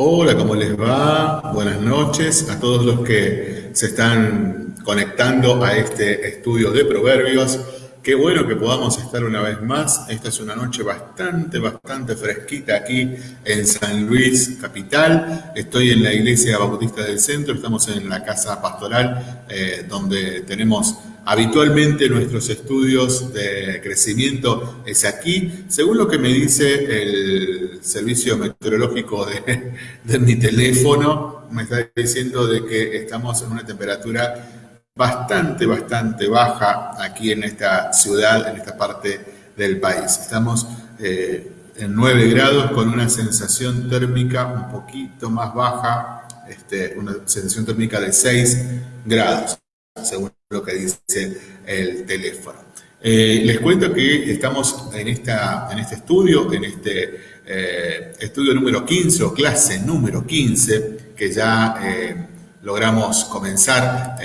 Hola, ¿cómo les va? Buenas noches a todos los que se están conectando a este estudio de proverbios. Qué bueno que podamos estar una vez más. Esta es una noche bastante, bastante fresquita aquí en San Luis, capital. Estoy en la iglesia bautista del centro, estamos en la casa pastoral eh, donde tenemos Habitualmente nuestros estudios de crecimiento es aquí. Según lo que me dice el servicio meteorológico de, mi teléfono, me está diciendo de que estamos en una temperatura bastante, bastante baja aquí en esta ciudad, en esta parte del país. Estamos eh, en 9 grados con una sensación térmica un poquito más baja, este, una sensación térmica de 6 grados según lo que dice el teléfono. Eh, les cuento que estamos en, esta, en este estudio, en este eh, estudio número 15 o clase número 15, que ya eh, logramos comenzar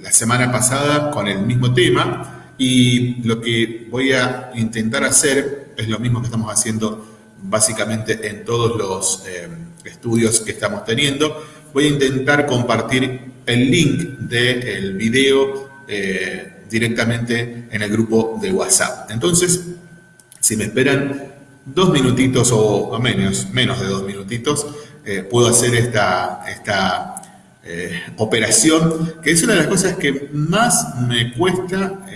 la semana pasada con el mismo tema y lo que voy a intentar hacer es lo mismo que estamos haciendo básicamente en todos los estudios que estamos teniendo. Voy a intentar compartir el link del video eh, directamente en el grupo de WhatsApp. Entonces, si me esperan dos minutitos o, menos, menos de dos minutitos, eh, puedo hacer esta, esta eh, operación, que es una de las cosas que más me cuesta,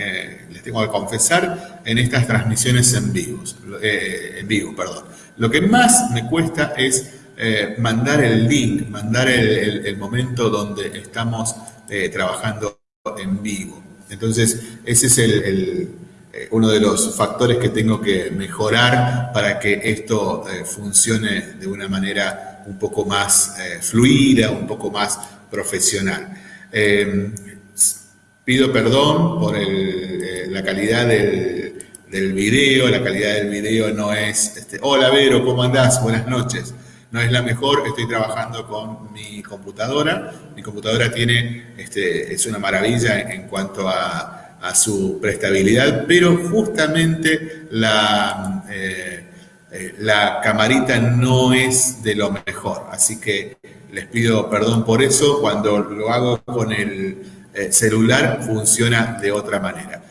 les tengo que confesar, en estas transmisiones en, vivos, en vivo. Perdón. Lo que más me cuesta es eh, mandar el link, mandar el, momento donde estamos eh, trabajando en vivo. Entonces, ese es el, eh, uno de los factores que tengo que mejorar para que esto funcione de una manera un poco más fluida, un poco más profesional. pido perdón por la calidad del, del video, la calidad del video no es, este, hola Vero, ¿cómo andás? Buenas noches no es la mejor, estoy trabajando con mi computadora. Mi computadora tiene, este, es una maravilla en, cuanto a, su prestabilidad, pero justamente la, eh, eh, la camarita no es de lo mejor. Así que les pido perdón por eso. Cuando lo hago con el eh, celular funciona de otra manera.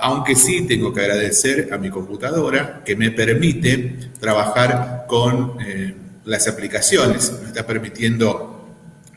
aunque sí tengo que agradecer a mi computadora que me permite trabajar con las aplicaciones. Me está permitiendo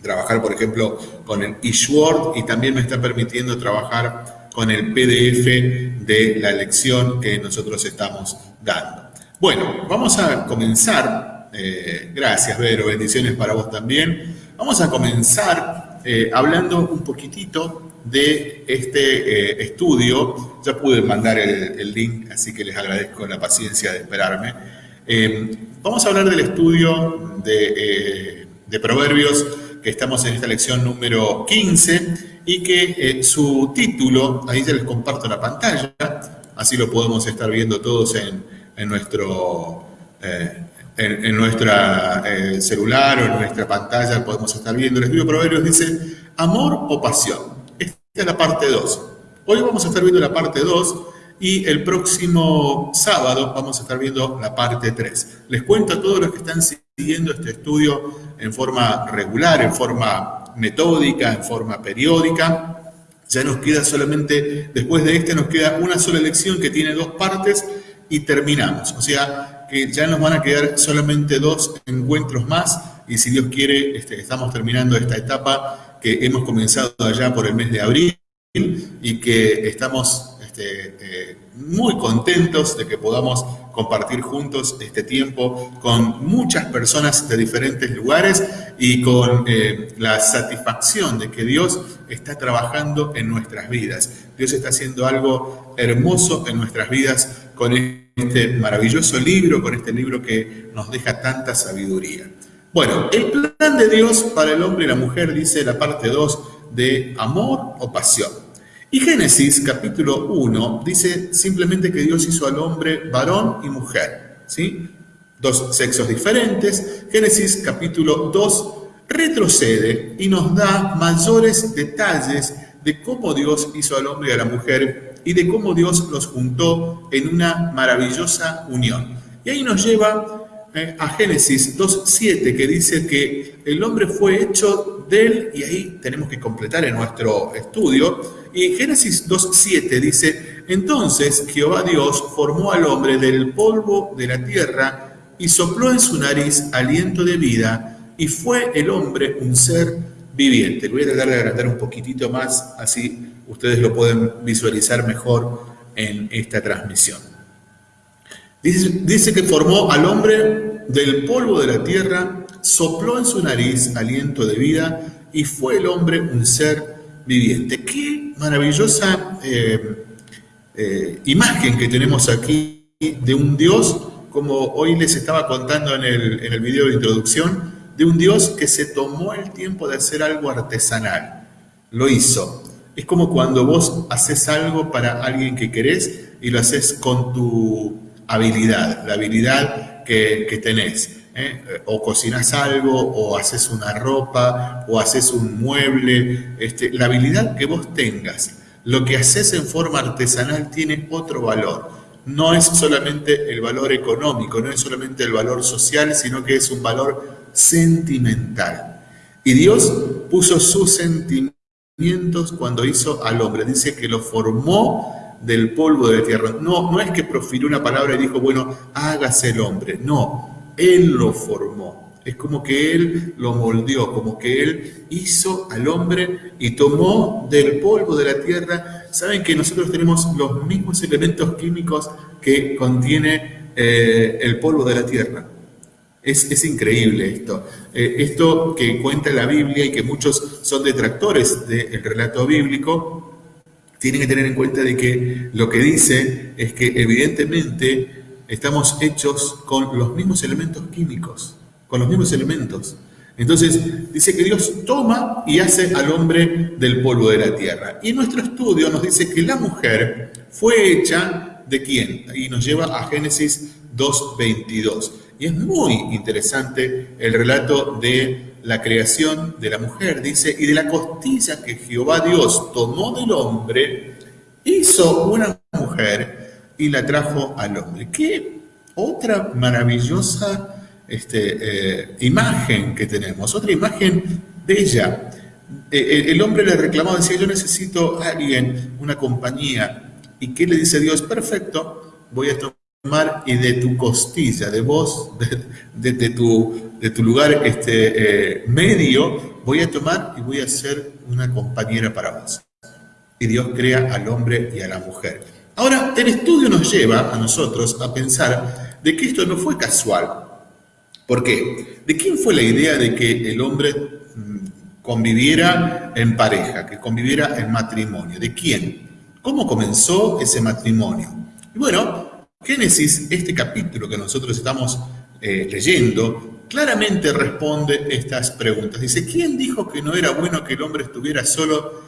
trabajar, por ejemplo, con el eSword y también me está permitiendo trabajar con el PDF de la lección que nosotros estamos dando. Bueno, vamos a comenzar. Eh, gracias, Vero. Bendiciones para vos también. Vamos a comenzar eh, hablando un poquitito de este eh, estudio. Ya pude mandar el, link, así que les agradezco la paciencia de esperarme. Vamos a hablar del estudio de, Proverbios, que estamos en esta lección número 15, y que eh, su título, ahí ya les comparto la pantalla, así lo podemos estar viendo todos en, nuestro, eh, en, nuestra celular o en nuestra pantalla, podemos estar viendo. El estudio Proverbios dice, amor o pasión. Esta es la parte 2. Hoy vamos a estar viendo la parte 2 y el próximo sábado vamos a estar viendo la parte 3. Les cuento a todos los que están siguiendo este estudio en forma regular, en forma metódica, en forma periódica. Ya nos queda solamente, después de este nos queda una sola lección que tiene dos partes y terminamos. O sea que ya nos van a quedar solamente dos encuentros más y si Dios quiere este, estamos terminando esta etapa que hemos comenzado allá por el mes de abril y que estamos este, eh, muy contentos de que podamos compartir juntos este tiempo con muchas personas de diferentes lugares y con eh, la satisfacción de que Dios está trabajando en nuestras vidas. Dios está haciendo algo hermoso en nuestras vidas con este maravilloso libro, con este libro que nos deja tanta sabiduría. Bueno, el plan de Dios para el hombre y la mujer, dice la parte 2, de amor o pasión. Y Génesis capítulo 1 dice simplemente que Dios hizo al hombre varón y mujer, ¿sí? Dos sexos diferentes. Génesis capítulo 2 retrocede y nos da mayores detalles de cómo Dios hizo al hombre y a la mujer y de cómo Dios los juntó en una maravillosa unión. Y ahí nos lleva a Génesis 2.7 que dice que el hombre fue hecho de él, y ahí tenemos que completar en nuestro estudio, y Génesis 2.7 dice, entonces Jehová Dios formó al hombre del polvo de la tierra y sopló en su nariz aliento de vida, y fue el hombre un ser viviente. Voy a tratar de agrandar un poquitito más, así ustedes lo pueden visualizar mejor en esta transmisión. Dice, que formó al hombre del polvo de la tierra, sopló en su nariz aliento de vida y fue el hombre un ser viviente. Qué maravillosa eh, eh, imagen que tenemos aquí de un Dios, como hoy les estaba contando en el, en el video de introducción, de un Dios que se tomó el tiempo de hacer algo artesanal. Lo hizo. Es como cuando vos haces algo para alguien que querés y lo haces con tu habilidad, la habilidad que, tenés. ¿eh? O cocinas algo, o haces una ropa, o haces un mueble. Este, la habilidad que vos tengas, lo que haces en forma artesanal tiene otro valor. No es solamente el valor económico, no es solamente el valor social, sino que es un valor sentimental. Y Dios puso sus sentimientos cuando hizo al hombre. Dice que lo formó del polvo de la tierra. No, no es que profirió una palabra y dijo, bueno, hágase el hombre. No, Él lo formó. Es como que Él lo moldeó, como que Él hizo al hombre y tomó del polvo de la tierra. Saben que nosotros tenemos los mismos elementos químicos que contiene eh, el polvo de la tierra. Es, increíble esto. Eh, esto que cuenta la Biblia y que muchos son detractores del relato bíblico, tienen que tener en cuenta de que lo que dice es que evidentemente estamos hechos con los mismos elementos químicos, con los mismos elementos. Entonces dice que Dios toma y hace al hombre del polvo de la tierra. Y nuestro estudio nos dice que la mujer fue hecha de quién? Y nos lleva a Génesis 2.22. Y es muy interesante el relato de la creación de la mujer, dice, y de la costilla que Jehová Dios tomó del hombre, hizo una mujer y la trajo al hombre. Qué otra maravillosa este, eh, imagen que tenemos, otra imagen bella. Eh, eh, el hombre le reclamaba, decía, yo necesito a alguien, una compañía. ¿Y qué le dice Dios? Perfecto, voy a tomar y de tu costilla, de vos, de, de tu de tu lugar este, eh, medio, voy a tomar y voy a ser una compañera para vos. Y Dios crea al hombre y a la mujer. Ahora, el estudio nos lleva a nosotros a pensar de que esto no fue casual. ¿Por qué? ¿De quién fue la idea de que el hombre mm, conviviera en pareja, que conviviera en matrimonio? ¿De quién? ¿Cómo comenzó ese matrimonio? Y bueno, Génesis, este capítulo que nosotros estamos eh, leyendo, claramente responde estas preguntas. Dice, ¿quién dijo que no era bueno que el hombre estuviera solo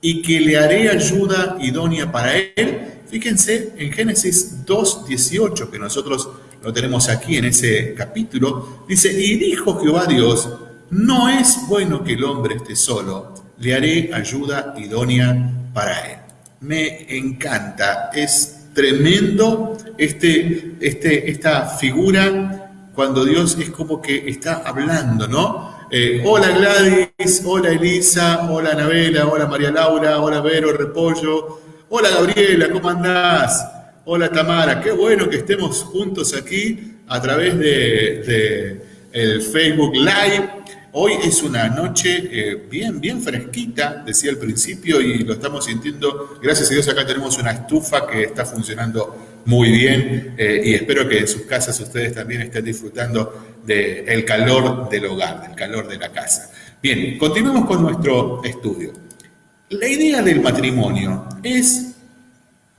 y que le haré ayuda idónea para él? Fíjense en Génesis 2.18, que nosotros lo tenemos aquí en ese capítulo, dice, y dijo Jehová Dios, no es bueno que el hombre esté solo, le haré ayuda idónea para él. Me encanta, es tremendo este, este, esta figura cuando Dios es como que está hablando, ¿no? Eh, hola Gladys, hola Elisa, hola Anabela, hola María Laura, hola Vero Repollo, hola Gabriela, ¿cómo andás? Hola Tamara, qué bueno que estemos juntos aquí a través de, el Facebook Live. Hoy es una noche eh, bien, bien fresquita, decía al principio, y lo estamos sintiendo. Gracias a Dios acá tenemos una estufa que está funcionando muy bien eh, y espero que en sus casas ustedes también estén disfrutando del calor del hogar, del calor de la casa. Bien, continuemos con nuestro estudio. La idea del matrimonio es,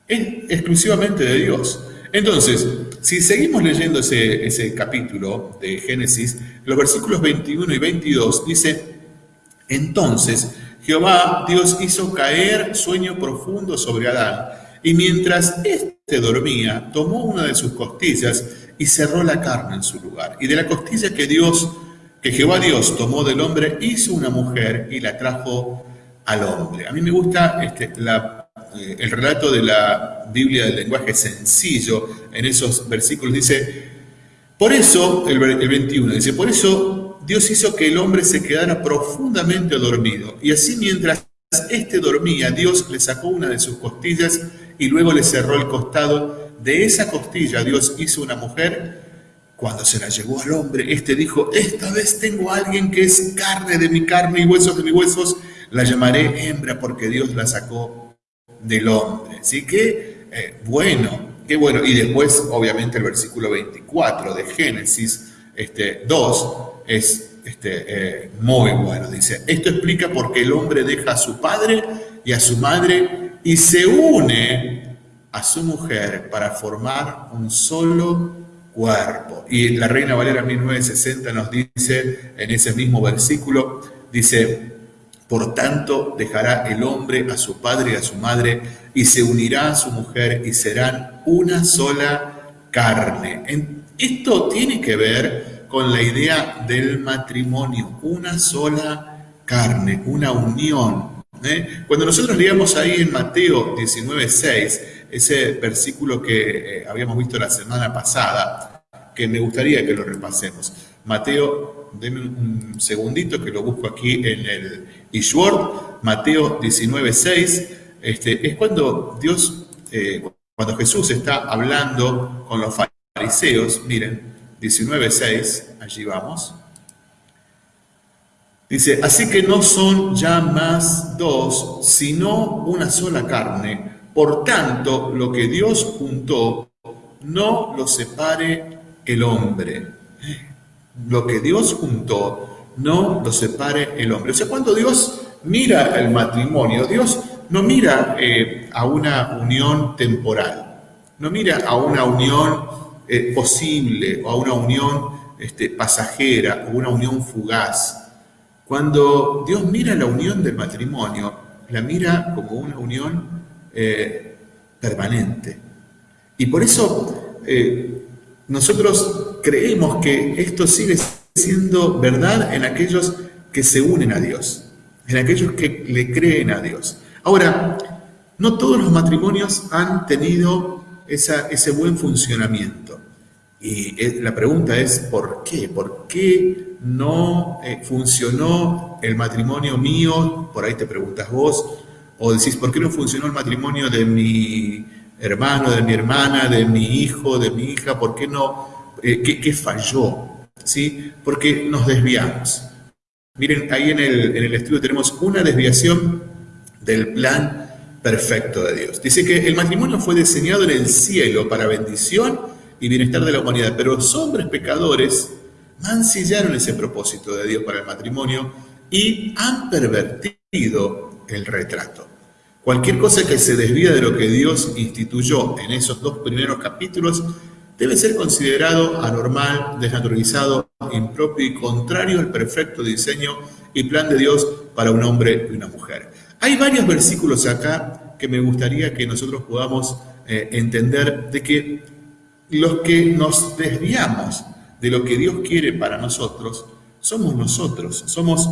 es exclusivamente de Dios. Entonces, si seguimos leyendo ese, ese capítulo de Génesis, los versículos 21 y 22 dice, entonces Jehová Dios hizo caer sueño profundo sobre Adán y mientras éste dormía, tomó una de sus costillas y cerró la carne en su lugar. Y de la costilla que Dios, que Jehová Dios tomó del hombre, hizo una mujer y la trajo al hombre. A mí me gusta este, eh, el relato de la Biblia del lenguaje sencillo en esos versículos. Dice, Por eso, el, el 21 dice, por eso Dios hizo que el hombre se quedara profundamente dormido. Y así mientras éste dormía, Dios le sacó una de sus costillas y luego le cerró el costado. De esa costilla Dios hizo una mujer. Cuando se la llevó al hombre, éste dijo, esta vez tengo a alguien que es carne de mi carne y huesos de mis huesos, la llamaré hembra porque Dios la sacó del hombre. Así que, eh, bueno, qué bueno. Y después, obviamente, el versículo 24 de Génesis este, 2 es este, eh, muy bueno. Dice, esto explica por qué el hombre deja a su padre y a su madre y se une a su mujer para formar un solo cuerpo. Y la Reina Valera 1960 nos dice en ese mismo versículo, dice, por tanto, dejará el hombre a su padre y a su madre y se unirá a su mujer y serán una sola carne. Esto tiene que ver con la idea del matrimonio, una sola carne, una unión. ¿Eh? Cuando nosotros leíamos ahí en Mateo 19:6, ese versículo que eh, habíamos visto la semana pasada, que me gustaría que lo repasemos. Mateo, denme un segundito que lo busco aquí en el Ishword, Mateo 19:6, este, es cuando Dios, eh, cuando Jesús está hablando con los fariseos, miren, 19:6, allí vamos. Dice, así que no son ya más dos, sino una sola carne. Por tanto, lo que Dios juntó, no lo separe el hombre. Lo que Dios juntó, no lo separe el hombre. O sea, cuando Dios mira el matrimonio, Dios no mira eh, a una unión temporal, no mira a una unión eh, posible o a una unión este, pasajera o una unión fugaz. Cuando Dios mira la unión del matrimonio, la mira como una unión eh, permanente. Y por eso nosotros creemos que esto sigue siendo verdad en aquellos que se unen a Dios, en aquellos que le creen a Dios. Ahora, no todos los matrimonios han tenido ese buen funcionamiento. Y eh, la pregunta es, ¿por qué? ¿Por qué no eh, funcionó el matrimonio mío? Por ahí te preguntas vos. O decís, ¿por qué no funcionó el matrimonio de mi hermano, de mi hermana, de mi hijo, de mi hija, ¿por qué no? Eh, ¿qué, falló? ¿Sí? Porque nos desviamos. Miren, ahí en el, en el estudio tenemos una desviación del plan perfecto de Dios. Dice que el matrimonio fue diseñado en el cielo para bendición y bienestar de la humanidad, pero los hombres pecadores mancillaron ese propósito de Dios para el matrimonio y han pervertido el retrato. Cualquier cosa que se desvía de lo que Dios instituyó en esos dos primeros capítulos debe ser considerado anormal, desnaturalizado, impropio y contrario al perfecto diseño y plan de Dios para un hombre y una mujer. Hay varios versículos acá que me gustaría que nosotros podamos eh, entender de que los que nos desviamos de lo que Dios quiere para nosotros somos nosotros, somos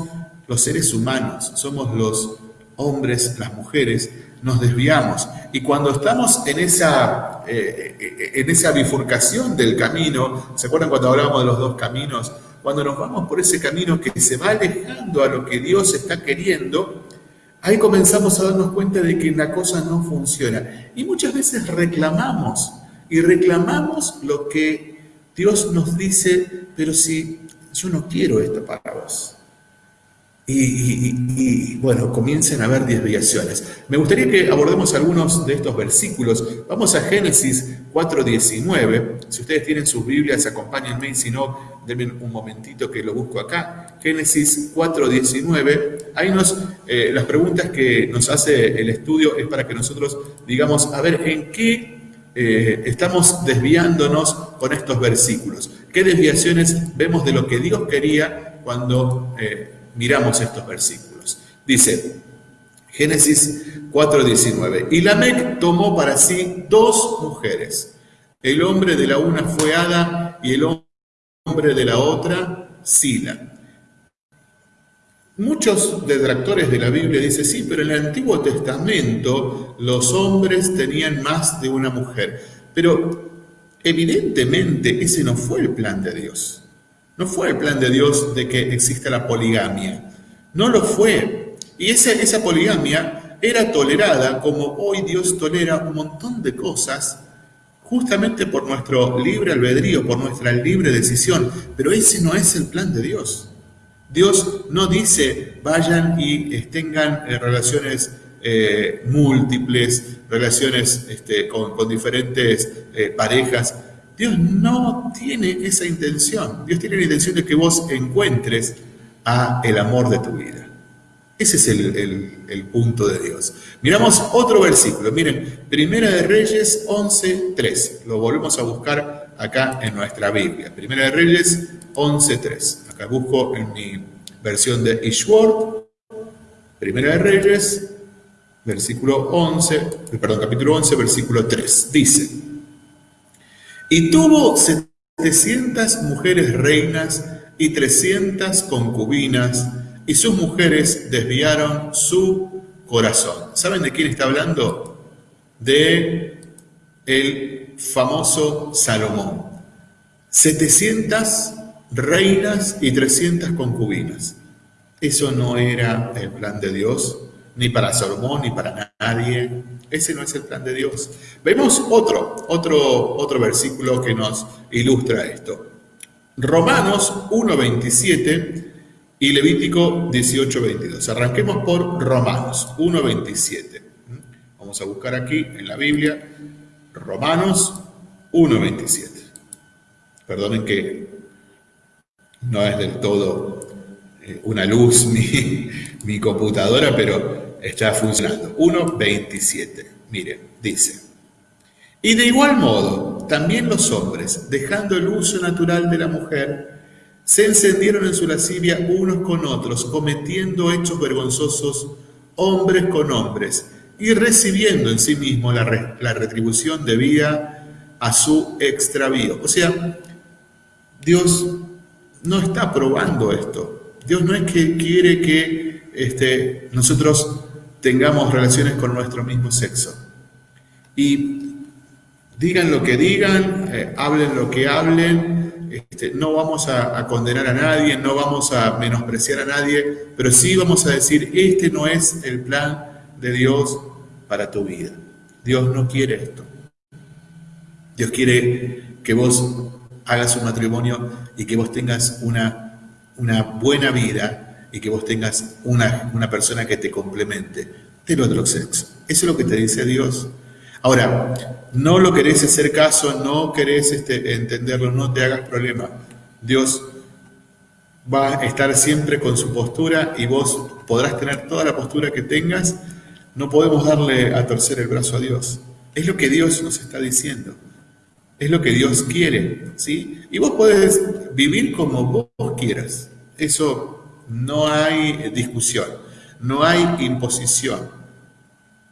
los seres humanos, somos los hombres, las mujeres, nos desviamos. Y cuando estamos en esa, eh, en esa bifurcación del camino, ¿se acuerdan cuando hablábamos de los dos caminos? Cuando nos vamos por ese camino que se va alejando a lo que Dios está queriendo, ahí comenzamos a darnos cuenta de que la cosa no funciona. Y muchas veces reclamamos, y reclamamos lo que Dios nos dice, pero si yo no quiero esto para vos. Y, bueno, comiencen a haber desviaciones. Me gustaría que abordemos algunos de estos versículos. Vamos a Génesis 4.19. Si ustedes tienen sus Biblias, acompáñenme y si no, denme un momentito que lo busco acá. Génesis 4.19. Ahí nos, eh, las preguntas que nos hace el estudio es para que nosotros digamos, a ver, ¿en qué eh, estamos desviándonos con estos versículos? ¿Qué desviaciones vemos de lo que Dios quería cuando... Eh, miramos estos versículos. Dice, Génesis 4:19, y Lamec tomó para sí dos mujeres. El hombre de la una fue Ada y el hombre de la otra Sila. Muchos detractores de la Biblia dicen, sí, pero en el Antiguo Testamento los hombres tenían más de una mujer. Pero evidentemente ese no fue el plan de Dios. No fue el plan de Dios de que exista la poligamia. No lo fue. Y esa, esa poligamia era tolerada como hoy Dios tolera un montón de cosas justamente por nuestro libre albedrío, por nuestra libre decisión. Pero ese no es el plan de Dios. Dios no dice vayan y tengan eh, relaciones eh, múltiples, relaciones este, con, diferentes eh, parejas. Dios no tiene esa intención. Dios tiene la intención de que vos encuentres a el amor de tu vida. Ese es el, punto de Dios. Miramos otro versículo. Miren, Primera de Reyes 11.3. Lo volvemos a buscar acá en nuestra Biblia. Primera de Reyes 11.3. Acá busco en mi versión de Ishword. Primera de Reyes, versículo 11, perdón, capítulo 11, versículo 3. Dice, y tuvo 700 mujeres reinas y 300 concubinas y sus mujeres desviaron su corazón. ¿Saben de quién está hablando? De el famoso Salomón. 700 reinas y 300 concubinas. Eso no era el plan de Dios, ni para Salomón, ni para nadie. Ese no es el plan de Dios. Vemos otro, otro, otro versículo que nos ilustra esto. Romanos 1.27 y Levítico 18:22. Arranquemos por Romanos 1:27. Vamos a buscar aquí en la Biblia Romanos 1:27. Perdonen que no es del todo eh, una luz mi, computadora, pero está funcionando. 1.27. Miren, dice. Y de igual modo, también los hombres, dejando el uso natural de la mujer, se encendieron en su lascivia unos con otros, cometiendo hechos vergonzosos hombres con hombres, y recibiendo en sí mismo la, retribución debida a su extravío. O sea, Dios no está aprobando esto. Dios no es que quiere que este, nosotros tengamos relaciones con nuestro mismo sexo. Y digan lo que digan, eh, hablen lo que hablen, este, no vamos a, condenar a nadie, no vamos a menospreciar a nadie, pero sí vamos a decir, este no es el plan de Dios para tu vida. Dios no quiere esto. Dios quiere que vos hagas un matrimonio y que vos tengas una, una buena vida y que vos tengas una, una persona que te complemente del otro sexo. Eso es lo que te dice Dios. Ahora, no lo querés hacer caso, no querés este, entenderlo, no te hagas problema. Dios va a estar siempre con su postura y vos podrás tener toda la postura que tengas. No podemos darle a torcer el brazo a Dios. Es lo que Dios nos está diciendo. Es lo que Dios quiere, ¿sí? Y vos podés vivir como vos quieras. Eso no hay discusión, no hay imposición.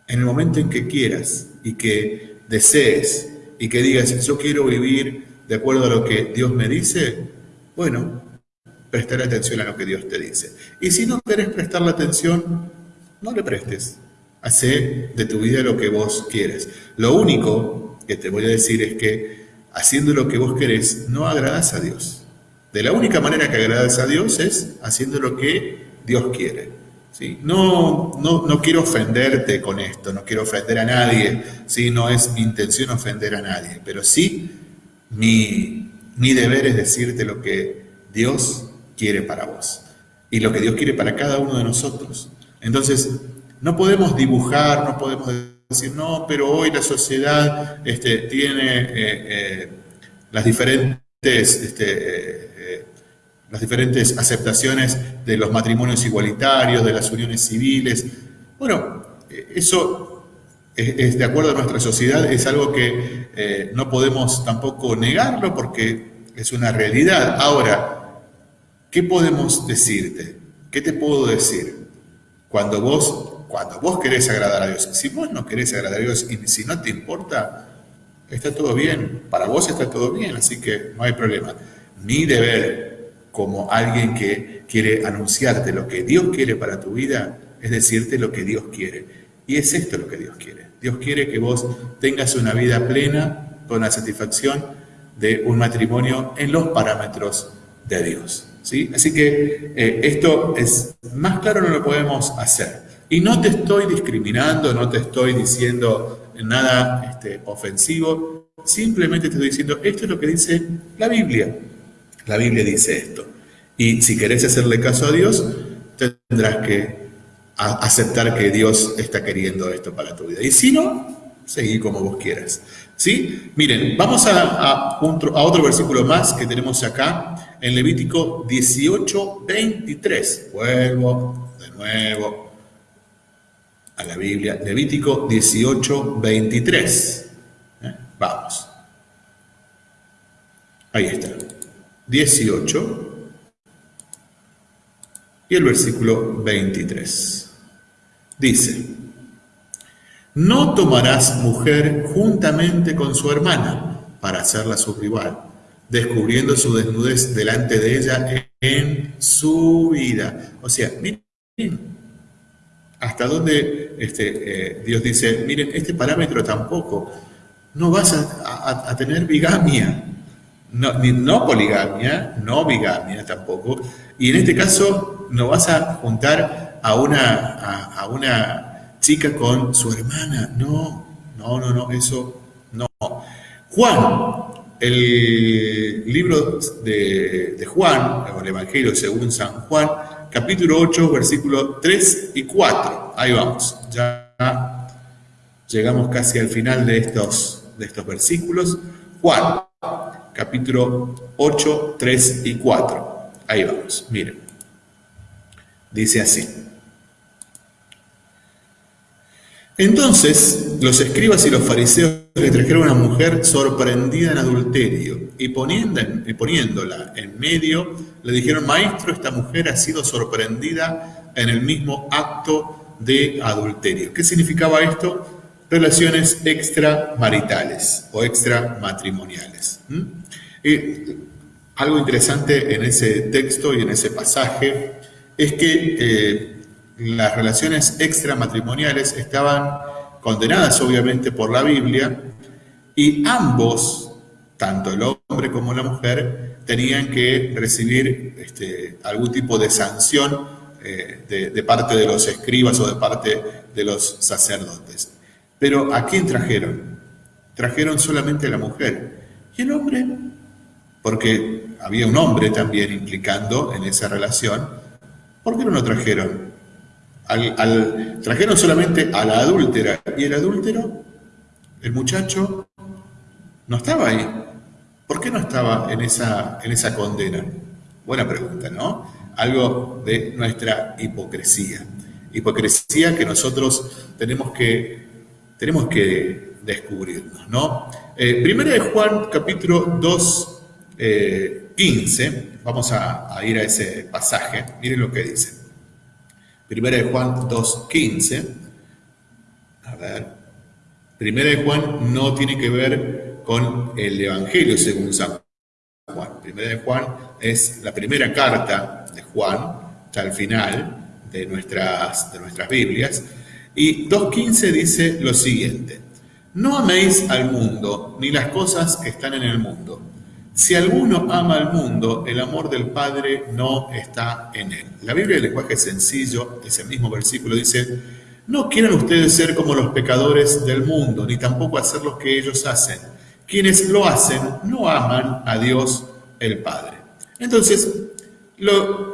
En el momento en que quieras y que desees y que digas, yo quiero vivir de acuerdo a lo que Dios me dice, bueno, prestar atención a lo que Dios te dice. Y si no querés prestarle atención, no le prestes. Hacé de tu vida lo que vos quieres. Lo único que te voy a decir es que haciendo lo que vos querés, no agradas a Dios. De la única manera que agradas a Dios es haciendo lo que Dios quiere. No, no, no, quiero ofenderte con esto, no quiero ofender a nadie, ¿sí? no es mi intención ofender a nadie, pero sí mi, mi deber es decirte lo que Dios quiere para vos y lo que Dios quiere para cada uno de nosotros. Entonces, no podemos dibujar, no podemos decir, no, pero hoy la sociedad este, tiene eh, eh, las diferentes este, las diferentes aceptaciones de los matrimonios igualitarios, de las uniones civiles. Bueno, eso es, de acuerdo a nuestra sociedad, es algo que eh, no podemos tampoco negarlo porque es una realidad. Ahora, ¿qué podemos decirte? ¿Qué te puedo decir? Cuando vos, cuando vos querés agradar a Dios, si vos no querés agradar a Dios y si no te importa, está todo bien, para vos está todo bien, así que no hay problema. Mi deber como alguien que quiere anunciarte lo que Dios quiere para tu vida, es decirte lo que Dios quiere. Y es esto lo que Dios quiere. Dios quiere que vos tengas una vida plena con la satisfacción de un matrimonio en los parámetros de Dios. ¿sí? Así que eh, esto es más claro no lo podemos hacer. Y no te estoy discriminando, no te estoy diciendo nada este, ofensivo, simplemente te estoy diciendo, esto es lo que dice la Biblia. La Biblia dice esto. Y si querés hacerle caso a Dios, tendrás que aceptar que Dios está queriendo esto para tu vida. Y si no, seguí como vos quieras. ¿Sí? Miren, vamos a, a, otro versículo más que tenemos acá, en Levítico 18, 23. Vuelvo de nuevo a la Biblia. Levítico 18, 23. ¿Eh? Vamos. Ahí está. 18 y el versículo 23. Dice, no tomarás mujer juntamente con su hermana para hacerla su rival, descubriendo su desnudez delante de ella en su vida. O sea, miren hasta dónde este, eh, Dios dice, miren, este parámetro tampoco, no vas a, tener bigamia, no, no poligamia, no bigamia tampoco, y en este caso no vas a juntar a una, a una chica con su hermana. No, no, no, no, eso no. Juan, el libro de, Juan, el Evangelio según San Juan, capítulo 8, versículos 3 y 4. Ahí vamos, ya llegamos casi al final de estos, de estos versículos. Juan, capítulo 8, 3 y 4. Ahí vamos, miren. Dice así. Entonces los escribas y los fariseos le trajeron a una mujer sorprendida en adulterio y poniéndola en medio le dijeron, maestro, esta mujer ha sido sorprendida en el mismo acto de adulterio. ¿Qué significaba esto? Relaciones extramaritales o extramatrimoniales. algo interesante en ese texto y en ese pasaje es que eh, las relaciones extramatrimoniales estaban condenadas obviamente por la Biblia y ambos, tanto el como la mujer, tenían que recibir este, algún tipo de sanción eh, de, parte de los escribas o de parte de los sacerdotes. Pero ¿a quién trajeron? Trajeron solamente a la mujer. ¿Y el hombre? Porque había un hombre también implicando en esa relación. ¿Por qué no lo trajeron? Al, trajeron solamente a la adúltera y el adúltero, el muchacho, no estaba ahí. ¿Por qué no estaba en esa, en esa condena? Buena pregunta, ¿no? Algo de nuestra hipocresía. Hipocresía que nosotros tenemos que, tenemos que descubrirnos, ¿no? Eh, primera de Juan, capítulo 2, 15. Eh, Vamos a, a ir a ese pasaje. Miren lo que dice. Primera de Juan 2.15. A ver. Primera de Juan no tiene que ver con el Evangelio según San Juan. Primera de Juan es la primera carta de Juan, está al final de nuestras, de nuestras Biblias. Y 2.15 dice lo siguiente. No améis al mundo, ni las cosas que están en el mundo. Si alguno ama al mundo, el amor del Padre no está en él. La Biblia, el lenguaje sencillo, ese mismo versículo dice, no quieran ustedes ser como los pecadores del mundo, ni tampoco hacer lo que ellos hacen. Quienes lo hacen no aman a Dios el Padre. Entonces,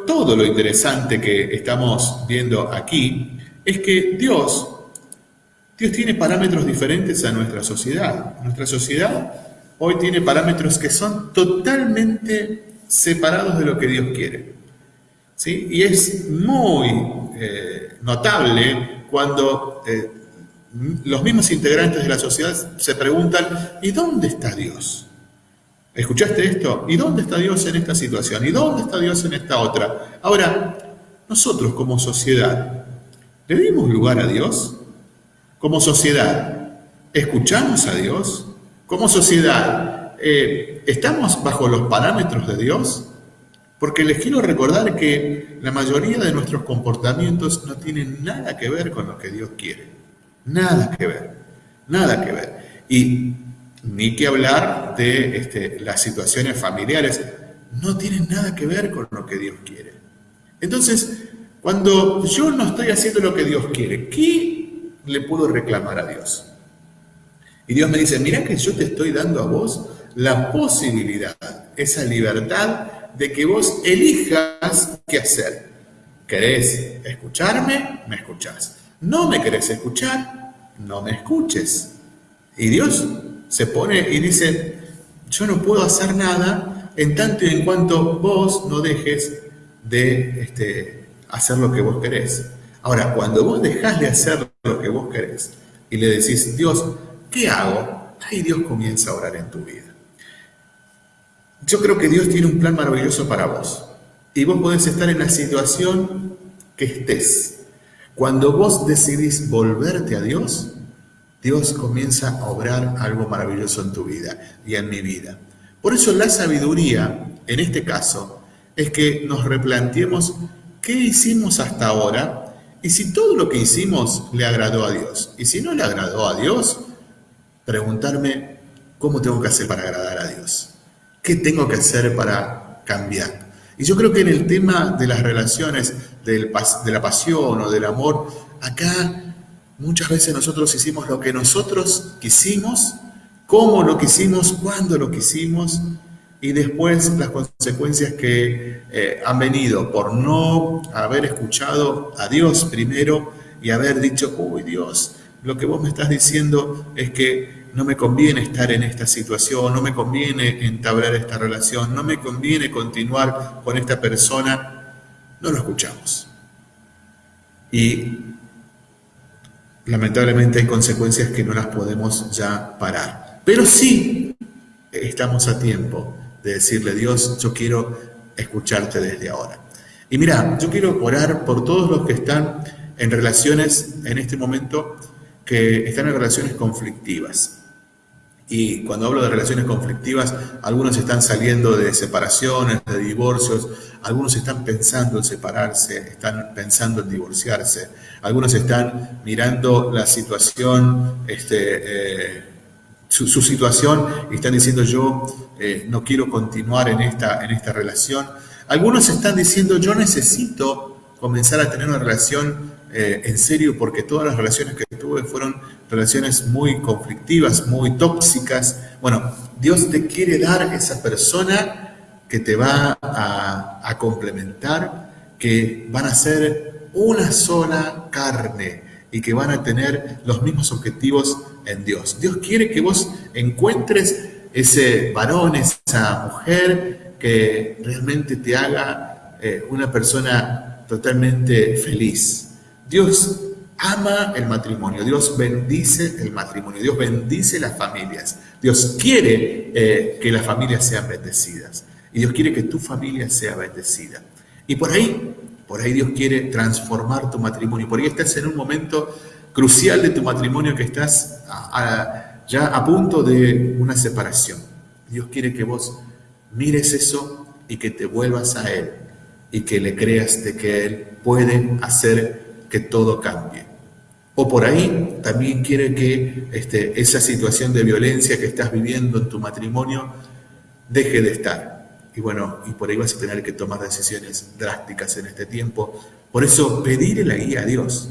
todo lo interesante que estamos viendo aquí es que Dios, Dios tiene parámetros diferentes a nuestra sociedad. Nuestra sociedad hoy tiene parámetros que son totalmente separados de lo que Dios quiere. ¿sí? Y es muy eh, notable cuando eh, los mismos integrantes de la sociedad se preguntan, ¿y dónde está Dios? ¿Escuchaste esto? ¿Y dónde está Dios en esta situación? ¿Y dónde está Dios en esta otra? Ahora, nosotros como sociedad, ¿le dimos lugar a Dios? Como sociedad, ¿escuchamos a Dios? Como sociedad, eh, ¿estamos bajo los parámetros de Dios? Porque les quiero recordar que la mayoría de nuestros comportamientos no tienen nada que ver con lo que Dios quiere. Nada que ver. Nada que ver. Y ni que hablar de este, las situaciones familiares. No tienen nada que ver con lo que Dios quiere. Entonces, cuando yo no estoy haciendo lo que Dios quiere, ¿qué le puedo reclamar a Dios? Y Dios me dice, mira que yo te estoy dando a vos la posibilidad, esa libertad de que vos elijas qué hacer. ¿Querés escucharme? Me escuchás. ¿No me querés escuchar? No me escuches. Y Dios se pone y dice, yo no puedo hacer nada en tanto y en cuanto vos no dejes de este, hacer lo que vos querés. Ahora, cuando vos dejás de hacer lo que vos querés y le decís, Dios, ¿qué hago? Ahí Dios comienza a orar en tu vida. Yo creo que Dios tiene un plan maravilloso para vos. Y vos podés estar en la situación que estés. Cuando vos decidís volverte a Dios, Dios comienza a obrar algo maravilloso en tu vida y en mi vida. Por eso la sabiduría, en este caso, es que nos replanteemos qué hicimos hasta ahora y si todo lo que hicimos le agradó a Dios. Y si no le agradó a Dios, preguntarme cómo tengo que hacer para agradar a Dios. ¿Qué tengo que hacer para cambiar? Y yo creo que en el tema de las relaciones, de la pasión o del amor, acá muchas veces nosotros hicimos lo que nosotros quisimos, cómo lo quisimos, cuándo lo quisimos, y después las consecuencias que eh, han venido por no haber escuchado a Dios primero y haber dicho, uy Dios, lo que vos me estás diciendo es que no me conviene estar en esta situación, no me conviene entablar esta relación, no me conviene continuar con esta persona, no lo escuchamos. Y lamentablemente hay consecuencias que no las podemos ya parar. Pero sí estamos a tiempo de decirle, Dios, yo quiero escucharte desde ahora. Y mira, yo quiero orar por todos los que están en relaciones en este momento, que están en relaciones conflictivas. Y cuando hablo de relaciones conflictivas, algunos están saliendo de separaciones, de divorcios, algunos están pensando en separarse, están pensando en divorciarse, algunos están mirando la situación, este, eh, su, situación y están diciendo yo eh, no quiero continuar en esta, en esta relación. Algunos están diciendo yo necesito comenzar a tener una relación eh, en serio porque todas las relaciones que tuve fueron relaciones muy conflictivas, muy tóxicas. Bueno, Dios te quiere dar esa persona que te va a, complementar, que van a ser una sola carne y que van a tener los mismos objetivos en Dios. Dios quiere que vos encuentres ese varón, esa mujer que realmente te haga eh, una persona totalmente feliz. Dios ama el matrimonio, Dios bendice el matrimonio, Dios bendice las familias, Dios quiere eh, que las familias sean bendecidas y Dios quiere que tu familia sea bendecida. Y por ahí, por ahí Dios quiere transformar tu matrimonio, por ahí estás en un momento crucial de tu matrimonio que estás ya a punto de una separación. Dios quiere que vos mires eso y que te vuelvas a Él y que le creas de que Él puede hacer que todo cambie. O por ahí también quiere que este, esa situación de violencia que estás viviendo en tu matrimonio deje de estar. Y bueno, y por ahí vas a tener que tomar decisiones drásticas en este tiempo. Por eso, pedirle la guía a Dios.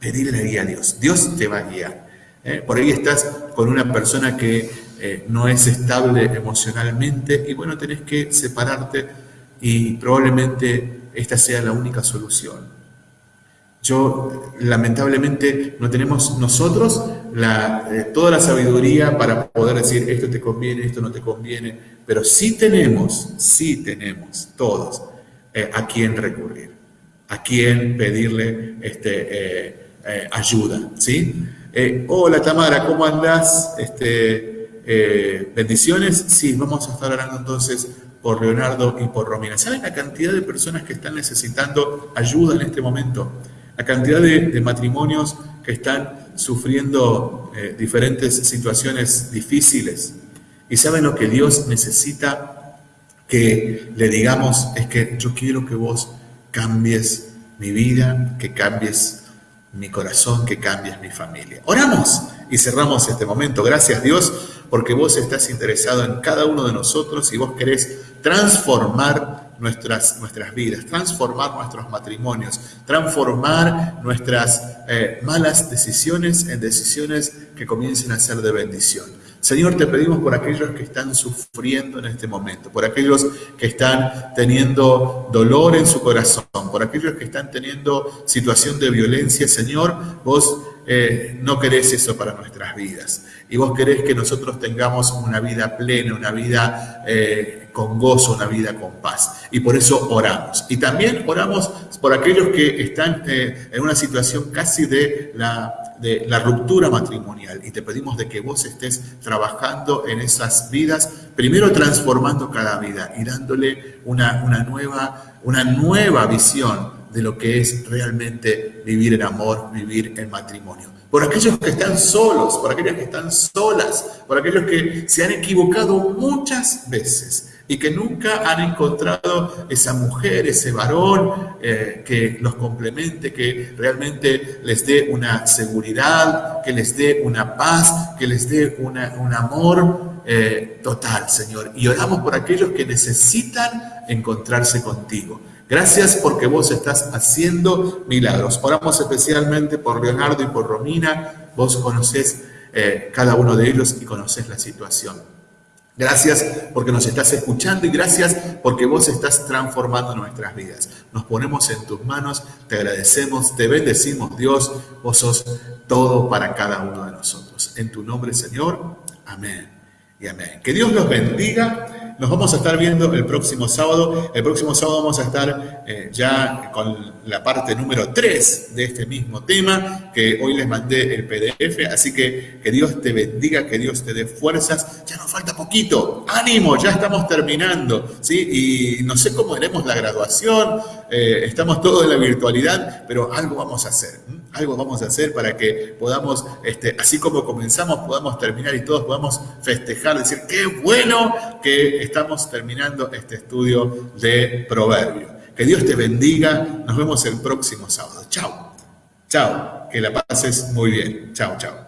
Pedirle la guía a Dios. Dios te va a guiar. ¿eh? Por ahí estás con una persona que eh, no es estable emocionalmente y bueno, tenés que separarte y probablemente esta sea la única solución. Yo, lamentablemente, no tenemos nosotros eh, toda la sabiduría para poder decir esto te conviene, esto no te conviene, pero sí tenemos, sí tenemos todos eh, a quién recurrir, a quién pedirle este, eh, ayuda, ¿sí? hola Tamara, ¿cómo andás? Este, bendiciones. Sí, vamos a estar hablando entonces por Leonardo y por Romina. ¿Saben la cantidad de personas que están necesitando ayuda en este momento? La cantidad de, matrimonios que están sufriendo eh, diferentes situaciones difíciles. Y saben lo que Dios necesita que le digamos es que yo quiero que vos cambies mi vida, que cambies mi corazón, que cambies mi familia. Oramos y cerramos este momento. Gracias Dios porque vos estás interesado en cada uno de nosotros y vos querés transformar nuestras, nuestras vidas, transformar nuestros matrimonios, transformar nuestras eh, malas decisiones en decisiones que comiencen a ser de bendición. Señor, te pedimos por aquellos que están sufriendo en este momento, por aquellos que están teniendo dolor en su corazón, por aquellos que están teniendo situación de violencia. Señor, vos eh, no querés eso para nuestras vidas. Y vos querés que nosotros tengamos una vida plena, una vida eh, con gozo, una vida con paz. Y por eso oramos. Y también oramos por aquellos que están eh, en una situación casi de la, ruptura matrimonial. Y te pedimos de que vos estés trabajando en esas vidas, primero transformando cada vida y dándole una, nueva, una nueva visión de lo que es realmente vivir en amor, vivir en matrimonio. Por aquellos que están solos, por aquellas que están solas, por aquellos que se han equivocado muchas veces y que nunca han encontrado esa mujer, ese varón eh, que los complemente, que realmente les dé una seguridad, que les dé una paz, que les dé una, un amor eh, total, Señor. Y oramos por aquellos que necesitan encontrarse contigo. Gracias porque vos estás haciendo milagros. Oramos especialmente por Leonardo y por Romina. Vos conocés eh, cada uno de ellos y conocés la situación. Gracias porque nos estás escuchando y gracias porque vos estás transformando nuestras vidas. Nos ponemos en tus manos, te agradecemos, te bendecimos Dios, vos sos todo para cada uno de nosotros. En tu nombre Señor, amén y amén. Que Dios los bendiga nos vamos a estar viendo el próximo sábado. El próximo sábado vamos a estar eh, ya con la parte número 3 de este mismo tema, que hoy les mandé el PDF. Así que que Dios te bendiga, que Dios te dé fuerzas. Ya nos falta poquito. Ánimo, ya estamos terminando. ¿sí? Y no sé cómo haremos la graduación. Eh, estamos todos en la virtualidad, pero algo vamos a hacer. Algo vamos a hacer para que podamos, este, así como comenzamos, podamos terminar y todos podamos festejar, decir, qué bueno que estamos terminando este estudio de Proverbio. Que Dios te bendiga. Nos vemos el próximo sábado. Chao. Chao. Que la pases muy bien. Chao, chao.